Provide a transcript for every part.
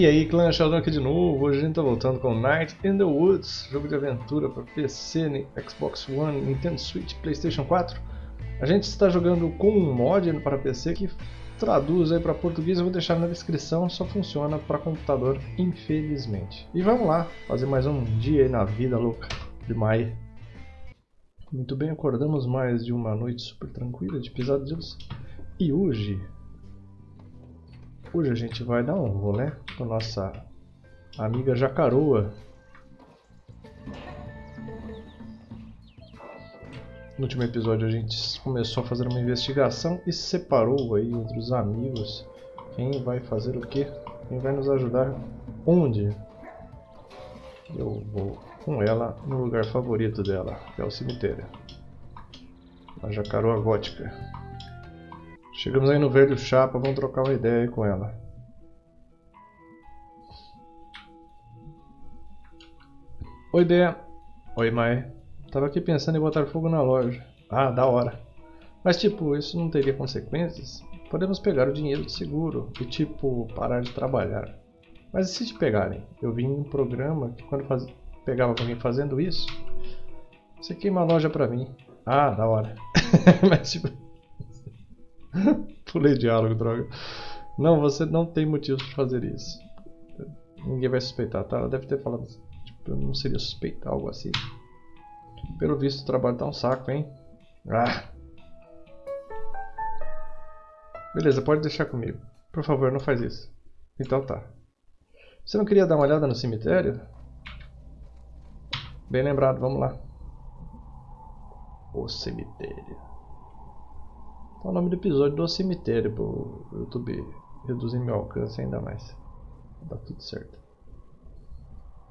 E aí, clã Sheldon aqui de novo. Hoje a gente tá voltando com Night in the Woods, jogo de aventura para PC, Xbox One, Nintendo Switch, PlayStation 4. A gente está jogando com um mod para PC que traduz aí para português, eu vou deixar na descrição, só funciona para computador, infelizmente. E vamos lá, fazer mais um dia aí na vida louca de Mai. Muito bem, acordamos mais de uma noite super tranquila de pesadelos. E hoje Hoje a gente vai dar um rolê com nossa amiga Jacaroa. No último episódio a gente começou a fazer uma investigação e separou aí entre os amigos quem vai fazer o que, quem vai nos ajudar onde. Eu vou com ela no lugar favorito dela, que é o cemitério. A Jacaroa Gótica. Chegamos aí no velho chapa, vamos trocar uma ideia aí com ela. Oi, Dé. Oi, Mai. Tava aqui pensando em botar fogo na loja. Ah, da hora. Mas tipo, isso não teria consequências? Podemos pegar o dinheiro de seguro e tipo, parar de trabalhar. Mas e se te pegarem? Eu vi em um programa que quando faz... pegava alguém fazendo isso, você queima a loja pra mim. Ah, da hora. Mas tipo... Pulei diálogo, droga. Não, você não tem motivo para fazer isso. Ninguém vai suspeitar, tá? Ela deve ter falado. Tipo, não seria suspeitar algo assim. Pelo visto, o trabalho tá um saco, hein? Ah! Beleza, pode deixar comigo. Por favor, não faz isso. Então tá. Você não queria dar uma olhada no cemitério? Bem lembrado, vamos lá. O cemitério. Tá o nome do episódio do cemitério pro YouTube reduzir meu alcance ainda mais. Dá tudo certo.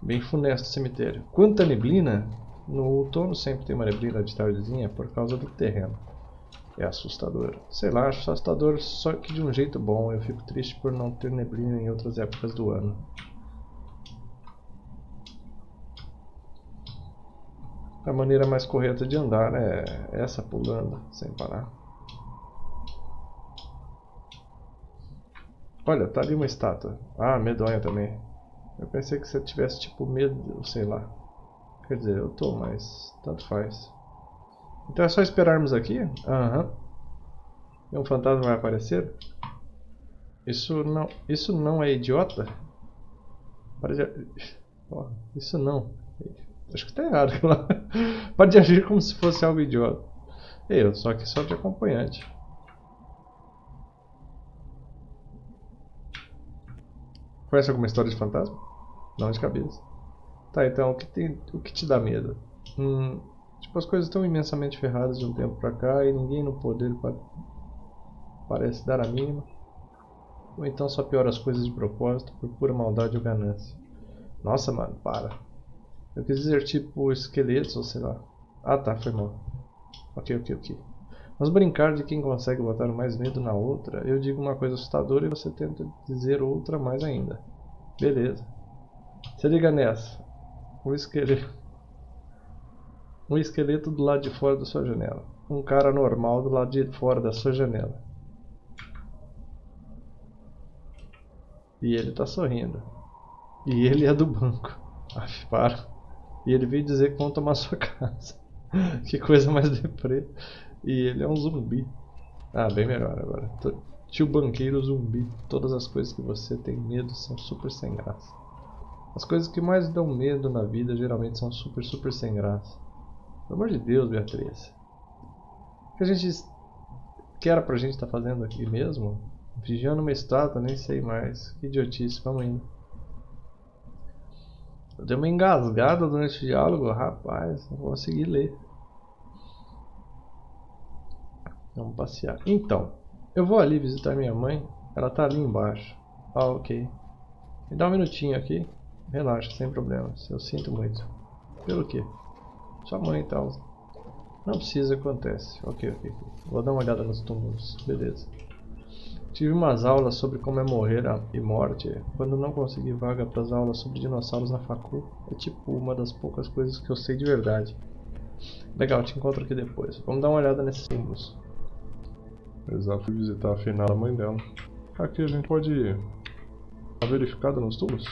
Bem funesto o cemitério. Quanta neblina! No outono sempre tem uma neblina de tardezinha por causa do terreno. É assustador. Sei lá, acho assustador só que de um jeito bom. Eu fico triste por não ter neblina em outras épocas do ano. A maneira mais correta de andar é essa pulando sem parar. Olha, tá ali uma estátua. Ah, medonha também. Eu pensei que você tivesse tipo medo, sei lá. Quer dizer, eu tô, mas tanto faz. Então é só esperarmos aqui? Aham. Uhum. E um fantasma vai aparecer? Isso não, isso não é idiota? Pode, oh, isso não. Acho que tá errado. Pode agir como se fosse algo idiota. Eu, só que só de acompanhante. Conhece alguma história de fantasma? Não de cabeça. Tá, então o que, tem, o que te dá medo? Hum, tipo, as coisas estão imensamente ferradas de um tempo pra cá e ninguém no poder pa parece dar a mínima. Ou então só piora as coisas de propósito por pura maldade ou ganância. Nossa, mano, para. Eu quis dizer tipo esqueletos ou sei lá. Ah tá, foi mal. Ok, ok, ok. Mas brincar de quem consegue botar mais medo na outra, eu digo uma coisa assustadora e você tenta dizer outra mais ainda. Beleza. Se liga nessa. Um esqueleto. Um esqueleto do lado de fora da sua janela. Um cara normal do lado de fora da sua janela. E ele tá sorrindo. E ele é do banco. Aff, para. E ele veio dizer que vão tomar sua casa. que coisa mais deprê. E ele é um zumbi. Ah, bem melhor agora. Tio banqueiro zumbi. Todas as coisas que você tem medo são super sem graça. As coisas que mais dão medo na vida geralmente são super, super sem graça. Pelo amor de Deus, Beatriz. O que a gente. Que era pra gente estar tá fazendo aqui mesmo? Vigiando uma estátua, nem sei mais. Que idiotice, vamos indo. Eu dei uma engasgada durante o diálogo, rapaz, não vou conseguir ler. Vamos passear. Então, eu vou ali visitar minha mãe. Ela tá ali embaixo. Ah, ok. Me dá um minutinho aqui. Relaxa, sem problemas. Eu sinto muito. Pelo quê? Sua mãe e tal. Não precisa, acontece. Ok, ok. Vou dar uma olhada nos túmulos. Beleza. Tive umas aulas sobre como é morrer e morte. Quando não consegui vaga para as aulas sobre dinossauros na facul, é tipo uma das poucas coisas que eu sei de verdade. Legal, te encontro aqui depois. Vamos dar uma olhada nesses símbolos. Exato, fui visitar a finada mãe dela. Aqui a gente pode Tá verificada nos túmulos?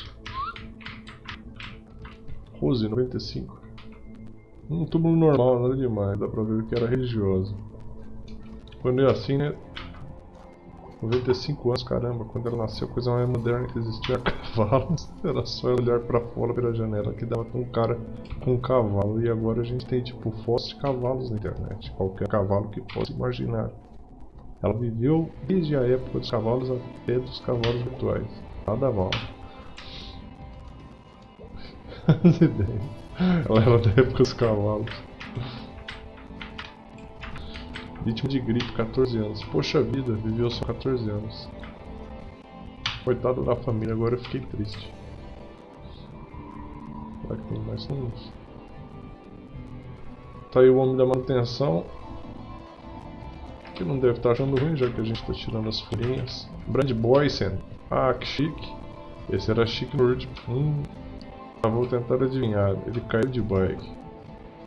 Rose, 95. Um túmulo normal, nada demais. Dá pra ver que era religioso. Quando é assim, né? 95 anos, caramba, quando ela nasceu, a coisa mais moderna que existia cavalos. Era só olhar pra fora pela janela que dava com um cara com um cavalo. E agora a gente tem tipo fotos de cavalos na internet. Qualquer cavalo que possa imaginar. Ela viveu desde a época dos cavalos até dos cavalos virtuais. Nada mal. As ideias. Ela era da época dos cavalos. Vítima de gripe, 14 anos. Poxa vida, viveu só 14 anos. Coitado da família, agora eu fiquei triste. Será que tem mais uns? Tá aí o homem da manutenção. Que não deve estar achando ruim, já que a gente está tirando as folhinhas. Brand Boysen. Ah, que chique. Esse era chique último. Hum. Ah, vou tentar adivinhar. Ele caiu de bike.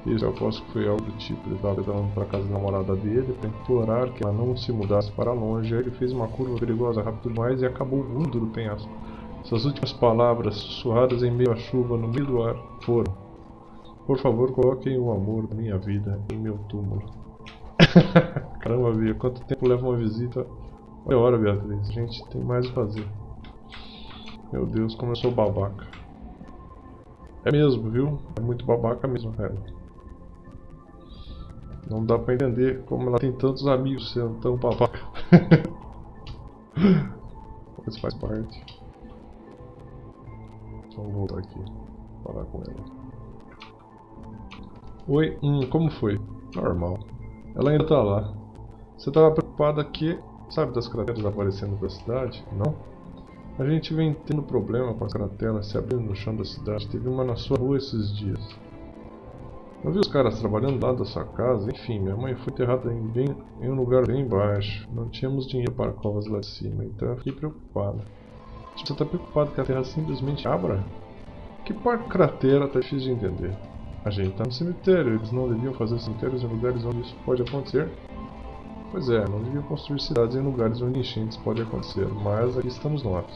Isso, eu aposto que foi algo do tipo. Ele estava levando para casa da namorada dele para implorar que ela não se mudasse para longe. Aí ele fez uma curva perigosa rápido demais e acabou voando do penhasco. Suas últimas palavras, sussurradas em meio à chuva, no meio do ar, foram: Por favor, coloquem o amor da minha vida em meu túmulo. Caramba, Bia, quanto tempo leva uma visita? Olha a hora, Beatriz. A gente tem mais o fazer. Meu Deus, como eu sou babaca. É mesmo, viu? É muito babaca mesmo, cara. Não dá pra entender como ela tem tantos amigos sendo tão babaca. Mas faz parte. Vamos voltar aqui. Falar com ela. Oi, hum, como foi? Normal. Ela ainda tá lá. Você tava preocupada que... Sabe das crateras aparecendo pela cidade? Não? A gente vem tendo problema com as crateras se abrindo no chão da cidade. Teve uma na sua rua esses dias. Eu vi os caras trabalhando lá da sua casa, enfim, minha mãe foi enterrada em, bem, em um lugar bem baixo. Não tínhamos dinheiro para covas lá de cima, então eu fiquei preocupado. Tipo, você está preocupado que a terra simplesmente abra? Que parte cratera tá difícil de entender. A gente está no cemitério, eles não deviam fazer cemitérios em lugares onde isso pode acontecer? Pois é, não deviam construir cidades em lugares onde enchentes podem acontecer, mas aqui estamos nós.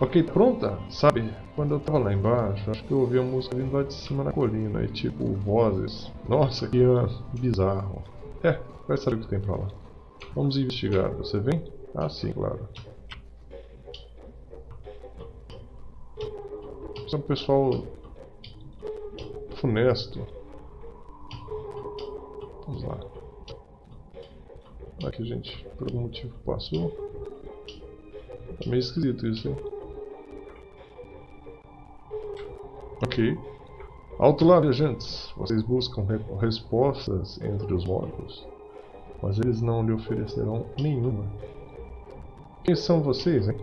Ok, pronta? Sabe, quando eu tava lá embaixo, acho que eu ouvi a música vindo lá de cima na colina, e tipo, vozes. Nossa, que é bizarro. É, vai saber o que tem pra lá. Vamos investigar, você vem? Ah, sim, claro. Um pessoal funesto. Vamos lá. Aqui, gente, por algum motivo passou. Tá meio esquisito isso, hein? Ok. Alto lá, viajantes. Vocês buscam re respostas entre os mortos, mas eles não lhe oferecerão nenhuma. Quem são vocês, hein?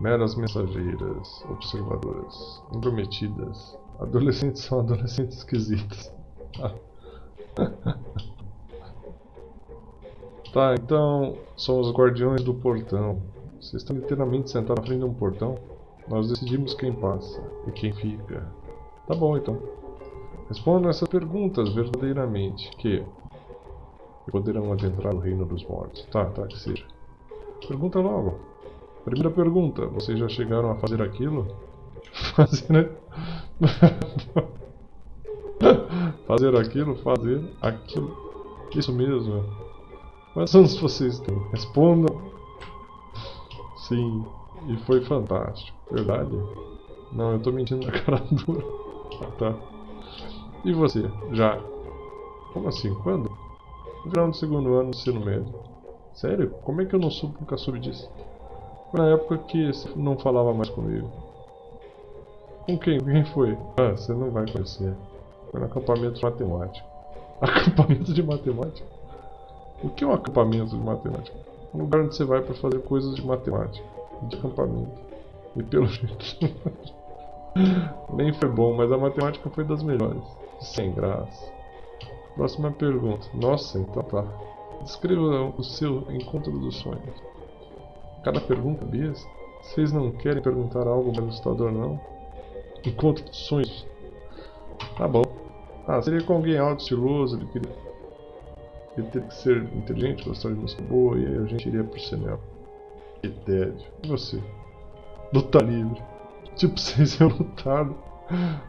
Meras mensageiras, observadoras, intrometidas. Adolescentes são adolescentes esquisitos. tá, então são os guardiões do portão. Vocês estão literalmente sentados na frente de um portão? Nós decidimos quem passa e quem fica. Tá bom então. Respondam essas perguntas verdadeiramente, que poderão adentrar o reino dos mortos. Tá, tá, que seja. Pergunta logo. Primeira pergunta, vocês já chegaram a fazer aquilo? Fazer, né? fazer aquilo, fazer aquilo. Isso mesmo. Quantos anos vocês têm? Respondam. Sim, e foi fantástico. Verdade? Não, eu tô mentindo na cara dura. Ah, tá. E você? Já? Como assim? Quando? No final do segundo ano do ensino médio. Sério? Como é que eu não nunca soube disso? Foi na época que não falava mais comigo. Com quem? Quem foi? Ah, você não vai conhecer. Foi no acampamento de matemática. Acampamento de matemática? O que é um acampamento de matemática? Um lugar onde você vai para fazer coisas de matemática. De acampamento. E pelo jeito. Nem foi bom, mas a matemática foi das melhores. Sem graça. Próxima pergunta. Nossa, então tá. Descreva o seu encontro dos sonhos. Cada pergunta, Bias? Vocês não querem perguntar algo mais assustador, não? Encontro dos sonhos. Tá bom. Ah, seria com alguém alto, estiloso, ele queria... Ele teria que ser inteligente, gostar de música boa, e aí a gente iria pro cinema. Que tédio. E você? luta livre. Tipo, vocês iam lutar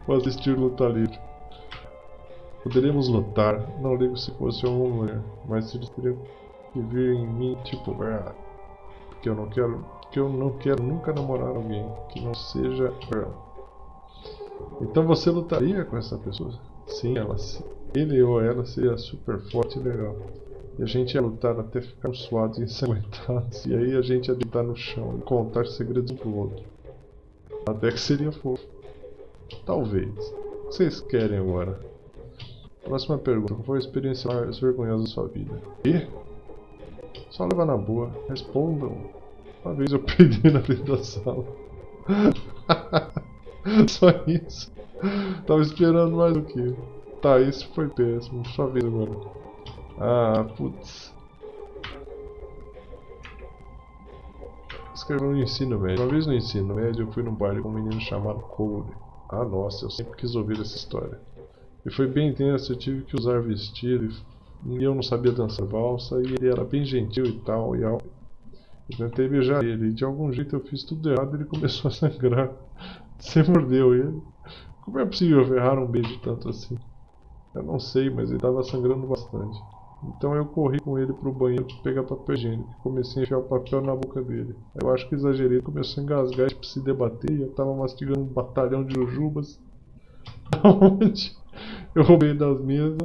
ou assistir luta livre. Poderíamos lutar, não ligo se fosse uma mulher, mas eles teriam que vir em mim, tipo, ah, porque eu não quero, porque eu não quero nunca namorar alguém que não seja ela. Então você lutaria com essa pessoa? Sim, ela, ele ou ela seria super forte e legal. E a gente ia lutar até ficar suados e ensanguentados. E aí a gente ia deitar no chão e contar segredos um pro outro. Até que seria fofo. Talvez. O que vocês querem agora? Próxima pergunta. Qual foi a experiência mais vergonhosa da sua vida? E? Só leva na boa. Respondam. Uma vez eu perdi na frente da sala. Só isso. Tava esperando mais do que. Tá, isso foi péssimo. Sua vez agora. Ah, putz. Escreveu no ensino médio. Uma vez no ensino médio eu fui num baile com um menino chamado Cole. Ah, nossa, eu sempre quis ouvir essa história. E foi bem intenso, eu tive que usar vestido e eu não sabia dançar valsa e ele era bem gentil e tal. E eu tentei beijar ele e de algum jeito eu fiz tudo errado e ele começou a sangrar. Você mordeu ele. Como é possível errar um beijo tanto assim? Eu não sei, mas ele estava sangrando bastante. Então eu corri com ele para o banheiro para pegar papel higiênico e comecei a enfiar o papel na boca dele. Eu acho que exagerei, começou a engasgar e tipo, se debater e eu estava mastigando um batalhão de jujubas. Onde eu roubei das mesas,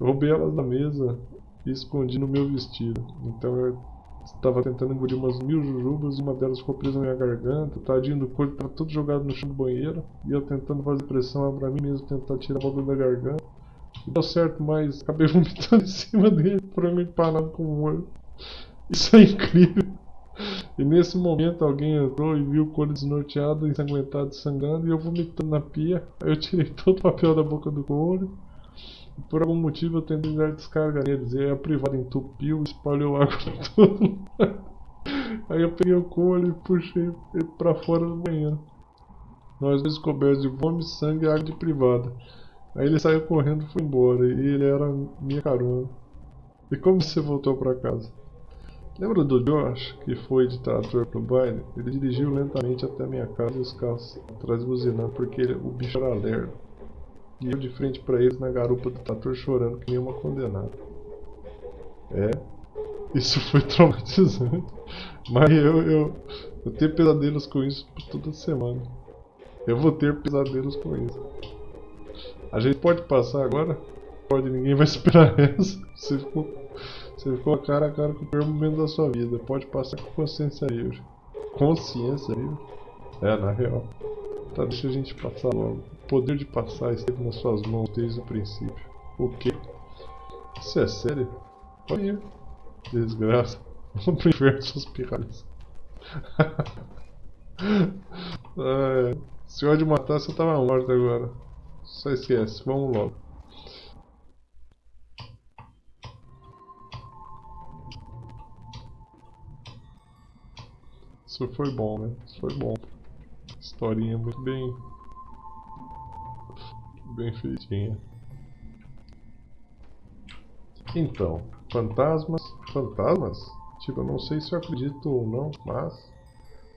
eu roubei elas da mesa e escondi no meu vestido. Então eu estava tentando engolir umas mil jujubas e uma delas ficou presa na minha garganta. Tadinho do corpo estava todo jogado no chão do banheiro e eu tentando fazer pressão para mim mesmo, tentar tirar a boca da garganta. E deu certo, mas acabei vomitando em cima dele, frango empanado com molho. Isso é incrível. E nesse momento alguém entrou e viu o couro desnorteado, ensanguentado, sangrando e eu vomitando na pia. Eu tirei todo o papel da boca do couro. Por algum motivo eu tentei dar descarga neles. E aí a privada entupiu e espalhou água por todo Aí eu peguei o couro e puxei ele pra fora do banheiro. Nós dois cobertos de vômito, sangue e água de privada. Aí ele saiu correndo e foi embora. E ele era minha carona. E como você voltou pra casa? Lembra do Josh, que foi de trator pro baile? Ele dirigiu lentamente até minha casa e os carros atrás buzinando porque ele, o bicho era lerdo. E eu de frente para eles na garupa do trator chorando que nem uma condenada. É, isso foi traumatizante. Mas eu, eu, eu tenho pesadelos com isso toda semana. Eu vou ter pesadelos com isso. A gente pode passar agora? Pode, ninguém vai esperar essa. Você ficou, você ficou cara a cara com o pior momento da sua vida. Pode passar com consciência livre. Consciência livre? É, na real. Tá, deixa a gente passar logo. O poder de passar esteve nas suas mãos desde o princípio. O quê? Isso é sério? Pode ir. Desgraça. Vamos pro inferno, suas pirralhas. é, se eu de matar, você tava morto agora. Só esquece, vamos logo. Isso foi bom, né? Isso foi bom. Historinha muito bem. Bem feitinha. Então, fantasmas. Fantasmas? Tipo, eu não sei se eu acredito ou não, mas.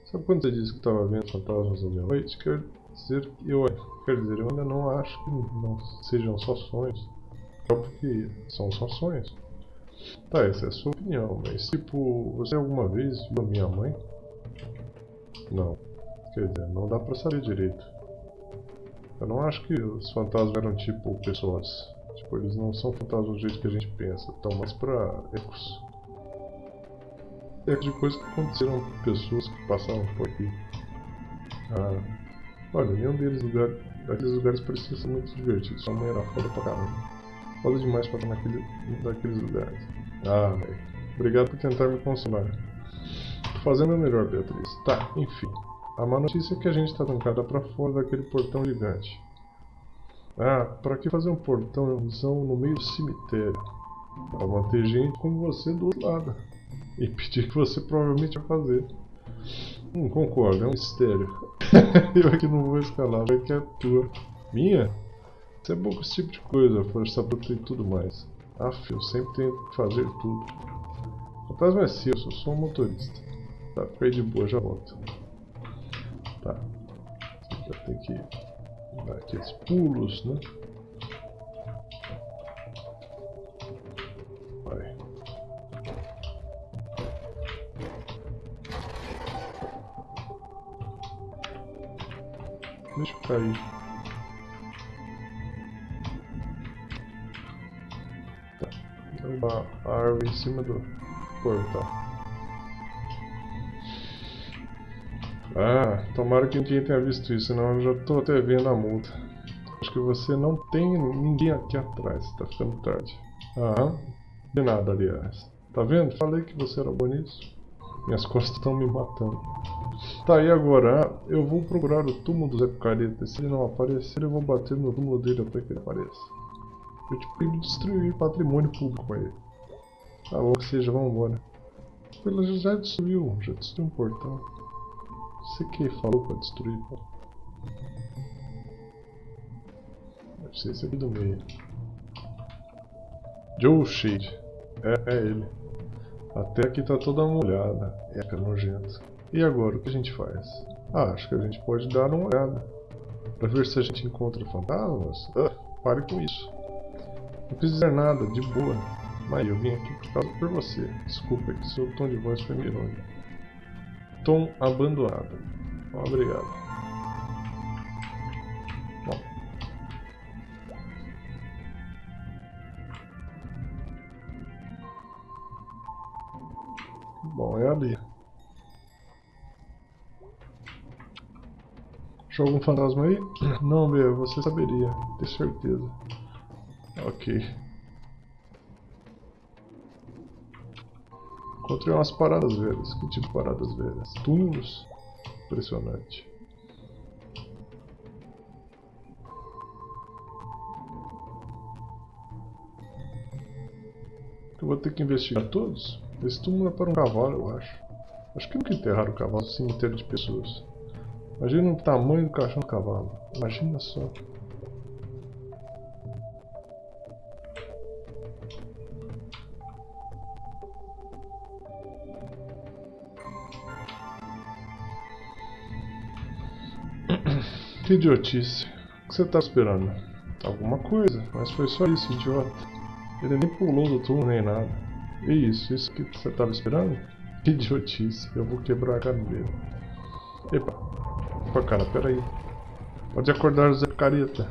Sabe quando você disse que estava vendo fantasmas na minha noite? Quer dizer que eu Quer dizer, eu ainda não acho que não sejam só sonhos. Só porque são só sonhos. Tá, essa é a sua opinião, mas tipo, você alguma vez viu a minha mãe? Não. Quer dizer, não dá pra saber direito. Eu não acho que os fantasmas eram tipo pessoas. Tipo, eles não são fantasmas do jeito que a gente pensa. Estão mais pra ecos. Ecos de coisas que aconteceram com pessoas que passaram por aqui. Ah, olha, nenhum deles lugar, Daqueles lugares pareciam ser muito divertidos. Sua mãe era foda pra caramba. Foda demais pra estar naquele, naqueles lugares. Ah, velho. Obrigado por tentar me consolar. Tô fazendo o melhor, Beatriz. Tá, enfim. A má notícia é que a gente tá trancada pra fora daquele portão gigante. Ah, pra que fazer um portão no meio do cemitério? Pra manter gente como você do outro lado. E pedir que você provavelmente vai fazer. Hum, concordo, é um mistério. eu aqui não vou escalar, vai que é tua. Minha? Você é bom com esse tipo de coisa, força bruta e tudo mais. Aff, eu sempre tenho que fazer tudo. O fantasma é seu, eu sou um motorista. Tá, fica aí de boa, já volto. Tem que dar aqueles pulos, né? Vai. Deixa eu cair. Tá. Derrubar a árvore em cima do portal. Ah, tomara que ninguém tenha visto isso, senão eu já estou até vendo a multa. Acho que você não tem ninguém aqui atrás, tá ficando tarde. Aham, de nada, aliás. Tá vendo? Falei que você era bom nisso. Minhas costas estão me matando. Tá, e agora? Eu vou procurar o túmulo do Zé Picareta. Se ele não aparecer, eu vou bater no túmulo dele até que ele apareça. Eu te proíbo destruir patrimônio público com ele. Tá bom que seja, vambora. Ele já destruiu, já destruiu um portão. Você que falou pra destruir, pô. Deve ser esse aqui do meio. Joe Shade. É, é ele. Até aqui tá toda molhada. Eca, nojento. E agora, o que a gente faz? Ah, acho que a gente pode dar uma olhada. Pra ver se a gente encontra fantasmas. Ah, pare com isso. Não fiz nada, de boa. Mas eu vim aqui por causa por você. Desculpa que seu tom de voz foi irônico. Tom abandonado. Obrigado. Bom. Bom, é ali. Achou algum fantasma aí? Não, meu, você saberia, tenho certeza. Ok. Encontrei umas paradas velhas. Que tipo de paradas velhas? Túmulos? Impressionante. Eu vou ter que investigar todos? Esse túmulo é para um cavalo, eu acho. Acho que nunca enterraram o cavalo cemitério de pessoas. Imagina o tamanho do caixão do cavalo. Imagina só. Que idiotice. O que você tá esperando? Alguma coisa, mas foi só isso, idiota. Ele nem pulou do túmulo nem nada. E isso, isso que você tava esperando? Que idiotice, eu vou quebrar a cara dele. Epa. Opa, cara, peraí. Pode acordar o Zé Careta.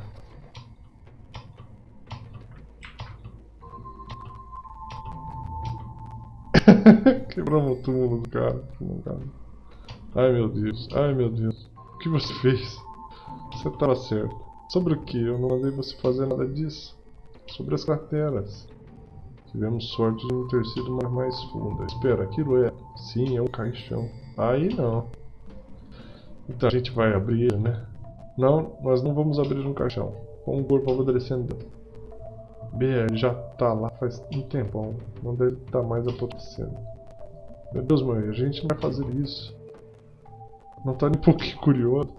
Quebramos o túmulo do cara. Ai meu Deus, ai meu Deus. O que você fez? Você estava certo. Sobre o que? Eu não mandei você fazer nada disso. Sobre as carteiras. Tivemos sorte de não ter sido uma mais funda. Espera, aquilo é... Sim, é um caixão. Aí não. Então a gente vai abrir né? Não, nós não vamos abrir um caixão. Com um corpo apodrecendo. BR já tá lá faz um tempão. Não deve estar tá mais apodrecendo. Meu Deus, mãe, a gente vai fazer isso. Não tá nem um pouquinho curioso.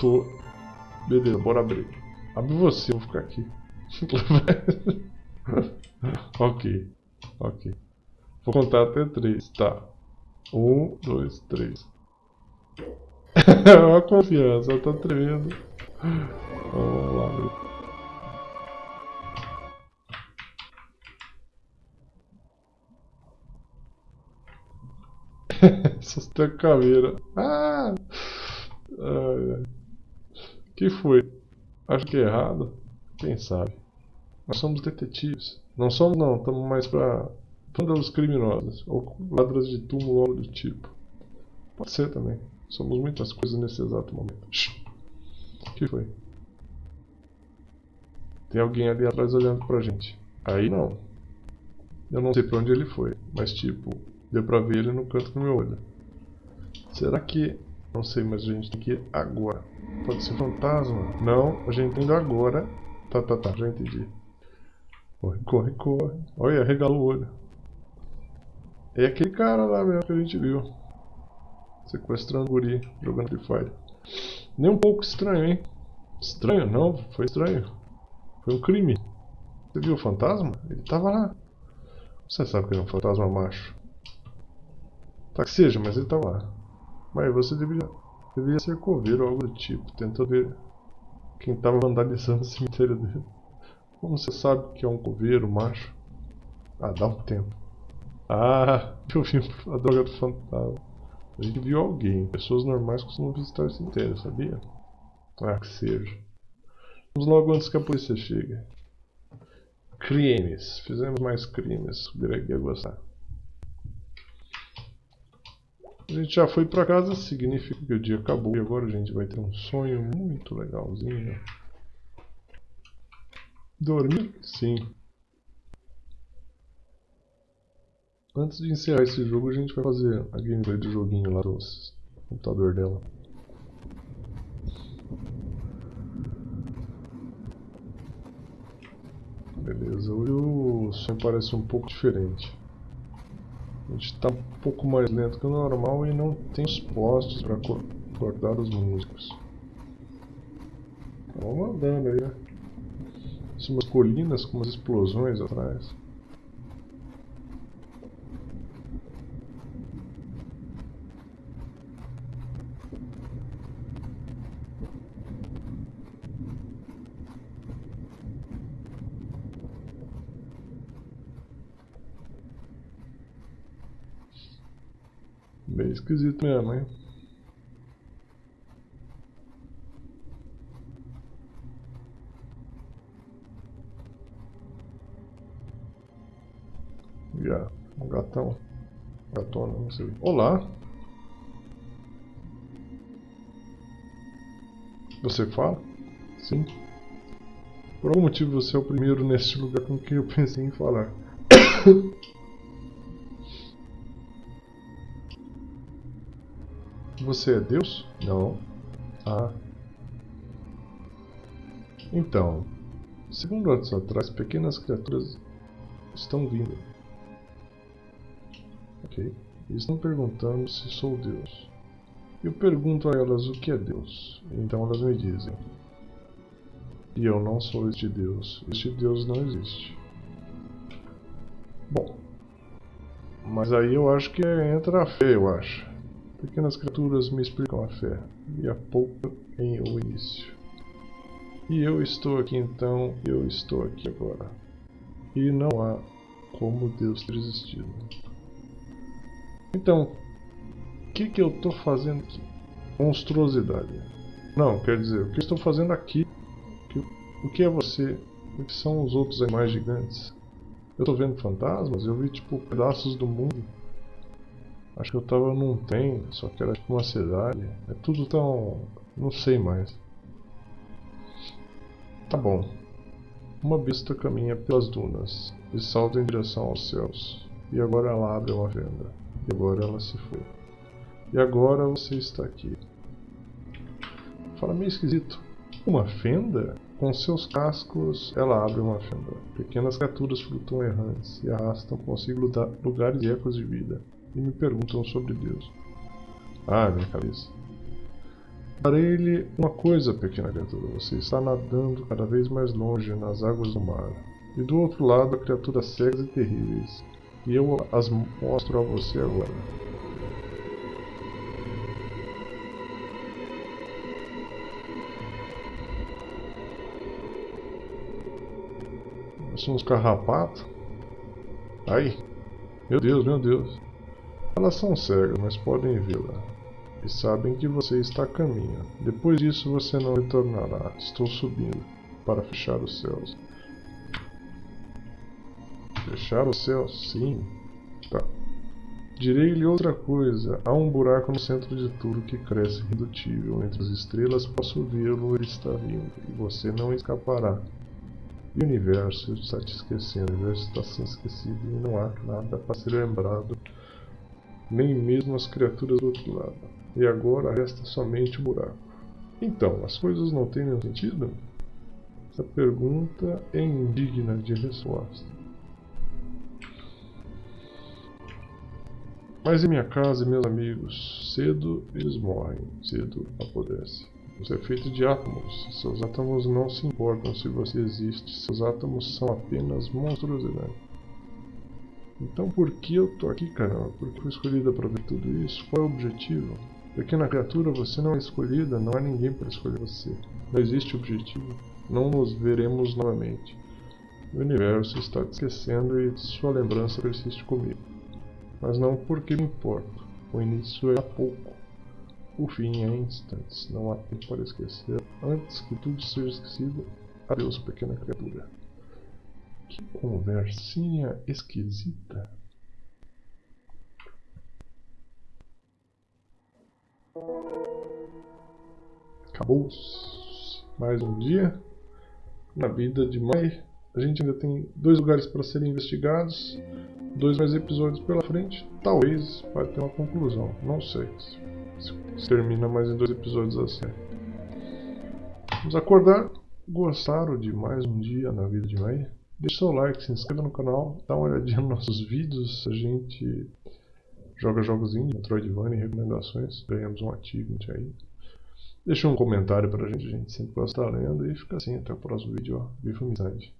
Tô. Beleza, bora abrir. Abre você, eu vou ficar aqui. ok. Ok. Vou contar até três, tá. Um, dois, três. Olha a confiança, tá tremendo. Vamos lá, abrir. Sustenta a caveira. Ah! Ai, ai que foi? Acho que é errado. Quem sabe? Nós somos detetives. Não somos não, estamos mais pra vândalos criminosos. Ou ladras de túmulo algo do tipo. Pode ser também. Somos muitas coisas nesse exato momento. O que foi? Tem alguém ali atrás olhando pra gente. Aí não. Eu não sei pra onde ele foi, mas tipo, deu pra ver ele no canto do meu olho. Será que não sei, mas a gente tem que ir agora. Pode ser fantasma? Não, a gente tá indo agora. Tá, tá, tá, já entendi. Corre, corre, corre. Olha, regalou o olho. É aquele cara lá mesmo que a gente viu. Sequestrando o guri, jogando Free Fire. Nem um pouco estranho, hein? Estranho? Não, foi estranho. Foi um crime. Você viu o fantasma? Ele tava lá. Você sabe que ele é um fantasma macho. Tá que seja, mas ele tava lá. Mas você deveria Deveria ser coveiro ou algo do tipo. Tentou ver quem estava vandalizando o cemitério dele. Como você sabe que é um coveiro macho? Ah, dá um tempo. Ah, eu vi a droga do fantasma. A gente viu alguém. Pessoas normais costumam visitar o cemitério, sabia? Ah, que seja. Vamos logo antes que a polícia chegue. Crimes. Fizemos mais crimes. O Greg ia gostar. A gente já foi pra casa, significa que o dia acabou. E agora a gente vai ter um sonho muito legalzinho. Dormir? Sim. Antes de encerrar esse jogo, a gente vai fazer a gameplay do joguinho lá do computador dela. Beleza, hoje o som parece um pouco diferente. A gente está um pouco mais lento que o normal e não tem os postos para acordar os músicos. Vamos andando aí, né? Umas colinas com umas explosões atrás. Bem esquisito mesmo, hein? Já, um gatão. Gatona, não sei. Olá! Você fala? Sim. Por algum motivo você é o primeiro neste lugar com quem eu pensei em falar. Você é Deus? Não. Ah. Então, segundo anos atrás, pequenas criaturas estão vindo. Ok. Eles estão perguntando se sou Deus. Eu pergunto a elas o que é Deus. Então elas me dizem. E eu não sou este Deus. Este Deus não existe. Bom. Mas aí eu acho que entra a fé, eu acho. Pequenas criaturas me explicam a fé, e a pouco em o início. E eu estou aqui então, eu estou aqui agora. E não há como Deus ter existido. Então, o que, que eu estou fazendo aqui? Monstruosidade. Não, quer dizer, o que eu estou fazendo aqui? O que é você? O que são os outros animais gigantes? Eu estou vendo fantasmas? Eu vi tipo pedaços do mundo. Acho que eu tava num trem, só que era tipo uma cidade. É tudo tão... não sei mais. Tá bom. Uma besta caminha pelas dunas e salta em direção aos céus. E agora ela abre uma venda. E agora ela se foi. E agora você está aqui. Fala meio esquisito. Uma fenda? Com seus cascos, ela abre uma fenda. Pequenas criaturas flutuam errantes e arrastam consigo lugares e ecos de vida e me perguntam sobre Deus. Ah, minha cabeça. Farei-lhe uma coisa, pequena criatura. Você está nadando cada vez mais longe nas águas do mar. E do outro lado, há criaturas cegas e terríveis. E eu as mostro a você agora. São uns carrapatos. Ai! Meu Deus, meu Deus. Elas são cegas, mas podem vê-la. E sabem que você está a caminho. Depois disso você não retornará. Estou subindo para fechar os céus. Fechar os céus? Sim. Tá. Direi-lhe outra coisa. Há um buraco no centro de tudo que cresce irredutível. Entre as estrelas posso vê-lo, ele está vindo. E você não escapará. E o universo está te esquecendo. O universo está sendo esquecido e não há nada para ser lembrado nem mesmo as criaturas do outro lado. E agora resta somente o buraco. Então, as coisas não têm nenhum sentido? Essa pergunta é indigna de resposta. Mas em minha casa meus amigos, cedo eles morrem, cedo apodrecem. Você é feito de átomos. Seus átomos não se importam se você existe. Seus átomos são apenas monstruosidade. Então por que eu tô aqui, caramba? Por que fui escolhida para ver tudo isso? Qual é o objetivo? Pequena criatura, você não é escolhida, não há ninguém para escolher você. Não existe objetivo. Não nos veremos novamente. O universo está te esquecendo e sua lembrança persiste comigo. Mas não porque me importo. O início é há pouco. O fim é instantes. Não há tempo para esquecer. Antes que tudo seja esquecido, adeus, pequena criatura. Que conversinha esquisita. Acabou mais um dia na vida de Mai. A gente ainda tem dois lugares para serem investigados, dois mais episódios pela frente. Talvez vai ter uma conclusão, não sei se termina mais em dois episódios assim. Vamos acordar. Gostaram de mais um dia na vida de Mai? Deixe seu like, se inscreva no canal, dá uma olhadinha nos nossos vídeos. A gente joga jogos indie, Metroidvania e recomendações. Ganhamos um achievement aí. Deixa um comentário pra gente, a gente sempre gosta lendo. E fica assim, até o próximo vídeo, ó. Viva amizade.